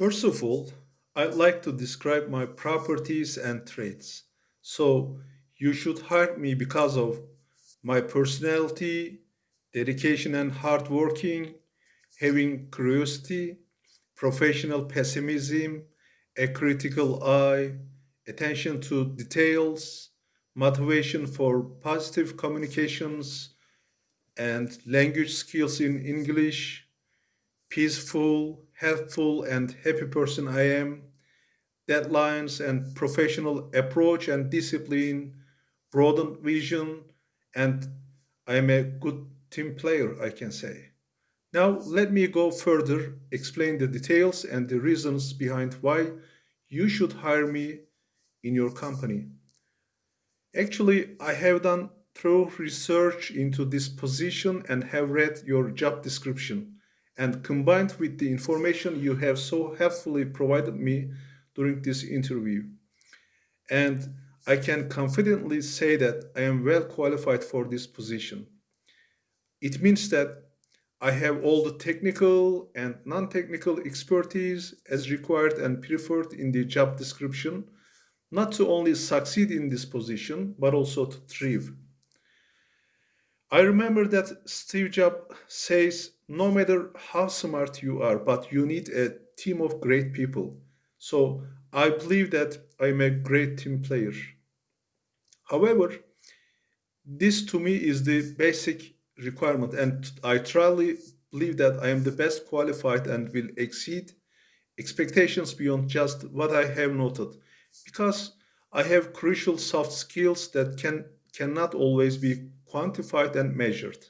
First of all, I'd like to describe my properties and traits. So you should hire me because of my personality, dedication and hard working, having curiosity, professional pessimism, a critical eye, attention to details, motivation for positive communications, and language skills in English, peaceful, helpful, and happy person I am, deadlines and professional approach and discipline, broadened vision, and I am a good team player, I can say. Now, let me go further, explain the details and the reasons behind why you should hire me in your company. Actually, I have done thorough research into this position and have read your job description and combined with the information you have so helpfully provided me during this interview. And I can confidently say that I am well qualified for this position. It means that I have all the technical and non-technical expertise as required and preferred in the job description, not to only succeed in this position, but also to thrive. I remember that Steve Jobs says, no matter how smart you are, but you need a team of great people. So I believe that I'm a great team player. However, this to me is the basic requirement and I truly believe that I am the best qualified and will exceed expectations beyond just what I have noted because I have crucial soft skills that can cannot always be quantified and measured.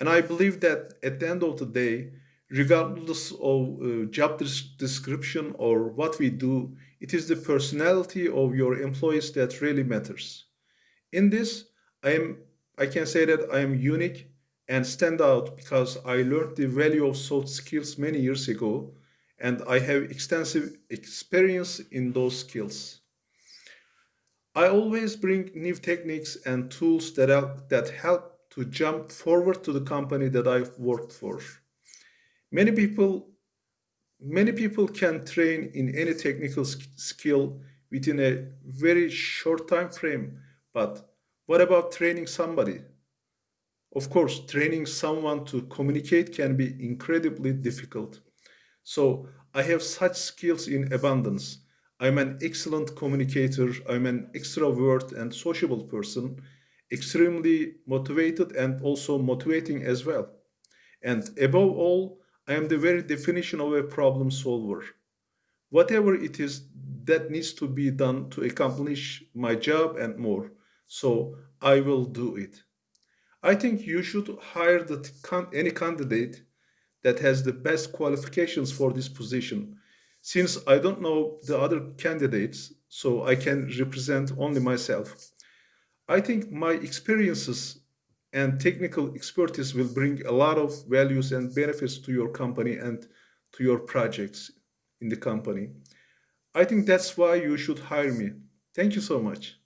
And I believe that at the end of the day, regardless of uh, job description or what we do, it is the personality of your employees that really matters. In this, I am I can say that I am unique and stand out because I learned the value of soft skills many years ago and I have extensive experience in those skills. I always bring new techniques and tools that, help, that help to jump forward to the company that I've worked for. Many people, many people can train in any technical skill within a very short time frame, but what about training somebody? Of course, training someone to communicate can be incredibly difficult. So I have such skills in abundance. I'm an excellent communicator, I'm an extrovert and sociable person, extremely motivated and also motivating as well. And above all, I am the very definition of a problem solver. Whatever it is that needs to be done to accomplish my job and more so I will do it. I think you should hire the, any candidate that has the best qualifications for this position. Since I don't know the other candidates, so I can represent only myself. I think my experiences and technical expertise will bring a lot of values and benefits to your company and to your projects in the company. I think that's why you should hire me. Thank you so much.